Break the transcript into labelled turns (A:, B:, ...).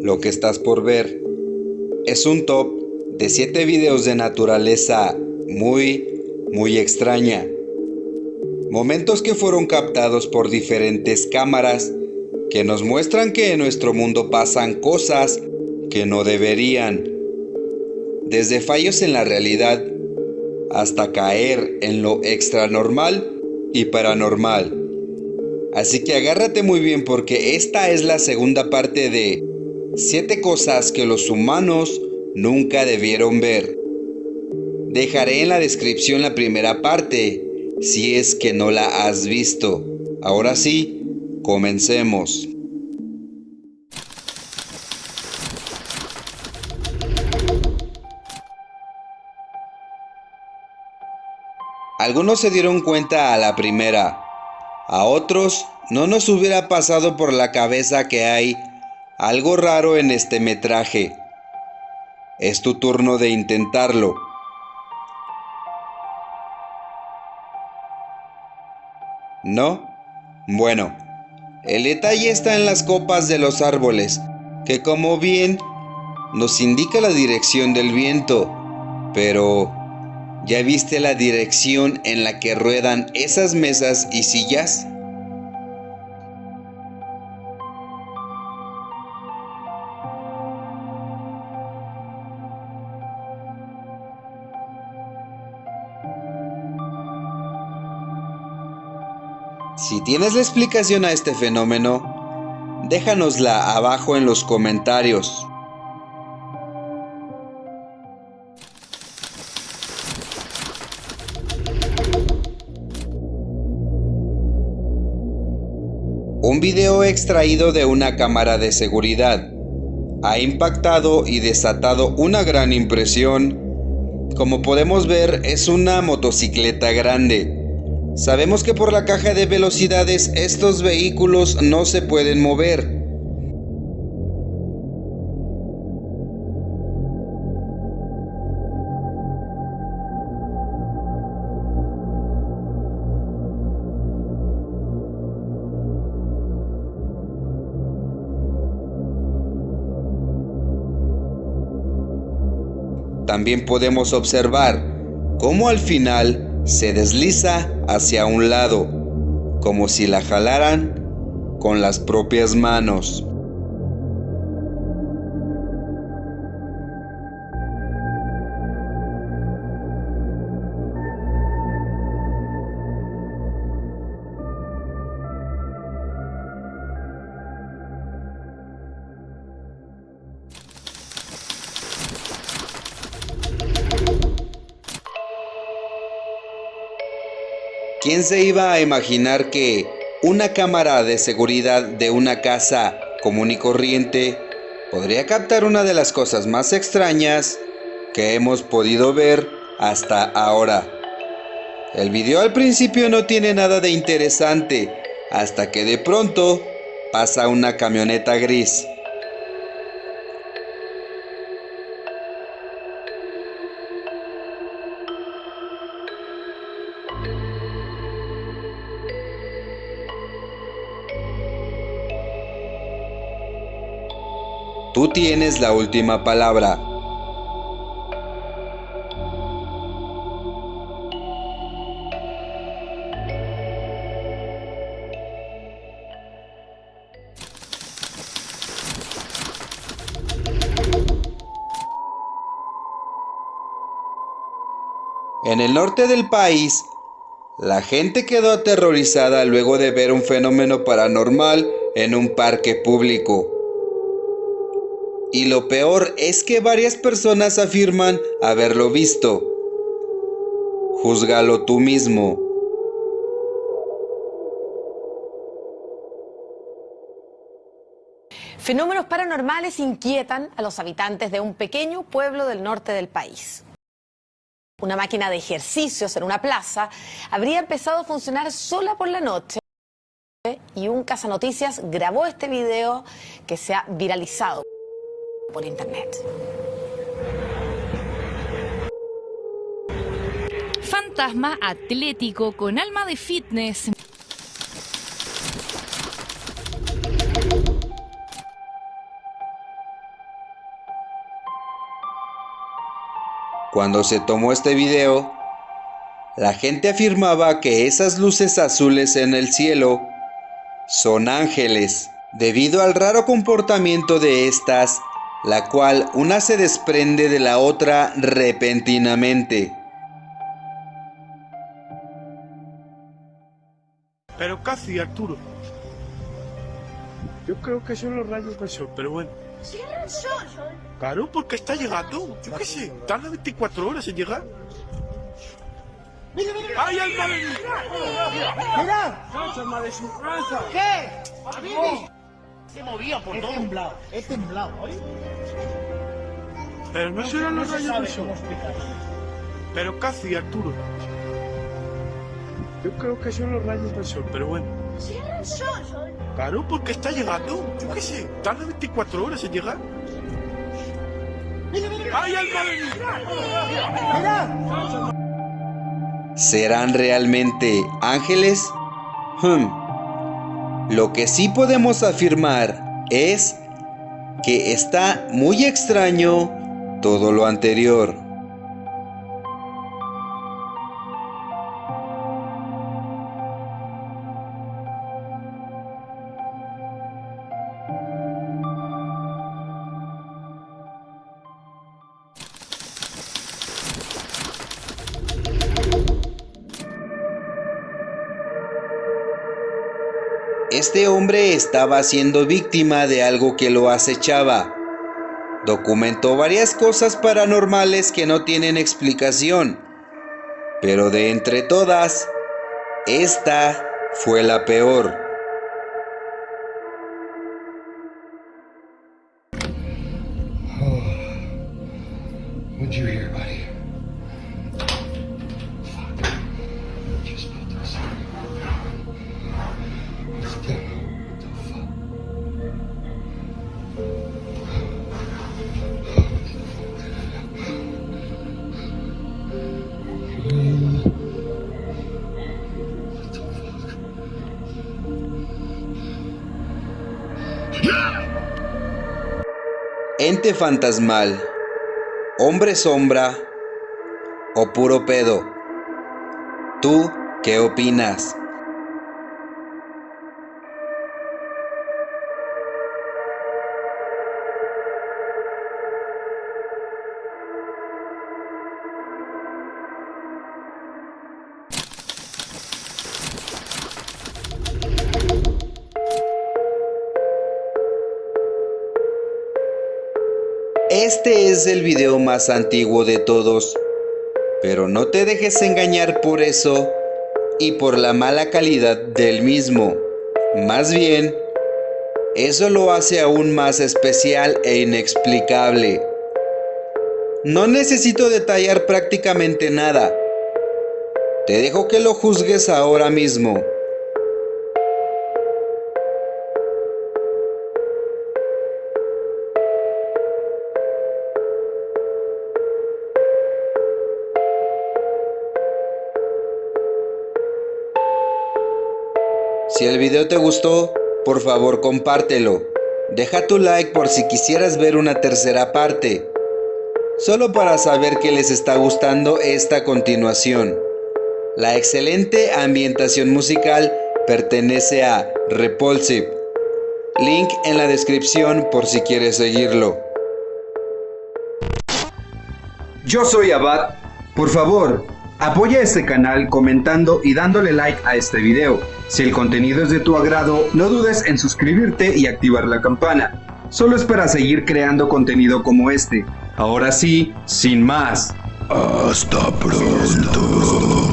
A: Lo que estás por ver es un top de 7 videos de naturaleza muy, muy extraña. Momentos que fueron captados por diferentes cámaras que nos muestran que en nuestro mundo pasan cosas que no deberían. Desde fallos en la realidad hasta caer en lo extranormal y paranormal. Así que agárrate muy bien porque esta es la segunda parte de 7 cosas que los humanos nunca debieron ver. Dejaré en la descripción la primera parte si es que no la has visto. Ahora sí, comencemos. Algunos se dieron cuenta a la primera, a otros no nos hubiera pasado por la cabeza que hay algo raro en este metraje. Es tu turno de intentarlo. ¿No? Bueno, el detalle está en las copas de los árboles, que como bien nos indica la dirección del viento, pero ¿ya viste la dirección en la que ruedan esas mesas y sillas? Si tienes la explicación a este fenómeno, déjanosla abajo en los comentarios. Un video extraído de una cámara de seguridad ha impactado y desatado una gran impresión. Como podemos ver es una motocicleta grande Sabemos que por la caja de velocidades estos vehículos no se pueden mover. También podemos observar cómo al final se desliza hacia un lado, como si la jalaran con las propias manos. ¿Quién se iba a imaginar que una cámara de seguridad de una casa común y corriente podría captar una de las cosas más extrañas que hemos podido ver hasta ahora? El video al principio no tiene nada de interesante hasta que de pronto pasa una camioneta gris. Tú tienes la última palabra. En el norte del país, la gente quedó aterrorizada luego de ver un fenómeno paranormal en un parque público. Y lo peor es que varias personas afirman haberlo visto. Júzgalo tú mismo.
B: Fenómenos paranormales inquietan a los habitantes de un pequeño pueblo del norte del país. Una máquina de ejercicios en una plaza habría empezado a funcionar sola por la noche y un cazanoticias grabó este video que se ha viralizado por internet.
C: fantasma atlético con alma de fitness.
A: Cuando se tomó este video, la gente afirmaba que esas luces azules en el cielo son ángeles, debido al raro comportamiento de estas, la cual una se desprende de la otra repentinamente.
D: Pero casi, Arturo. Yo creo que son los rayos del sol, pero bueno.
E: el sol?
D: Claro, porque está llegando. Yo qué sé, tarda 24 horas en llegar.
E: Mira, mira,
D: ¡Ay, alma de
E: mira.
D: alma de su raza!
E: ¿Qué?
D: Se movía por
E: He
D: todo.
E: temblado, he temblado.
D: Pero no serán
E: No
D: los rayos del sol. Pero casi, Arturo. Yo creo que son los rayos del sol, pero bueno.
E: el sol?
D: Claro, porque está llegando. Yo qué sé, tarda 24 horas en llegar.
E: Mira, mira,
D: ¡Ay,
E: mira.
A: ¿Serán realmente ángeles? Hmm. Lo que sí podemos afirmar es que está muy extraño todo lo anterior. Este hombre estaba siendo víctima de algo que lo acechaba. Documentó varias cosas paranormales que no tienen explicación, pero de entre todas, esta fue la peor.
F: Buddy?
A: Ente fantasmal, hombre sombra o puro pedo. ¿Tú qué opinas? Este es el video más antiguo de todos, pero no te dejes engañar por eso y por la mala calidad del mismo. Más bien, eso lo hace aún más especial e inexplicable. No necesito detallar prácticamente nada. Te dejo que lo juzgues ahora mismo. Si el video te gustó, por favor compártelo. Deja tu like por si quisieras ver una tercera parte. Solo para saber que les está gustando esta continuación. La excelente ambientación musical pertenece a Repulsive. Link en la descripción por si quieres seguirlo. Yo soy Abad. Por favor, apoya este canal comentando y dándole like a este video. Si el contenido es de tu agrado, no dudes en suscribirte y activar la campana. Solo es para seguir creando contenido como este. Ahora sí, sin más. Hasta pronto.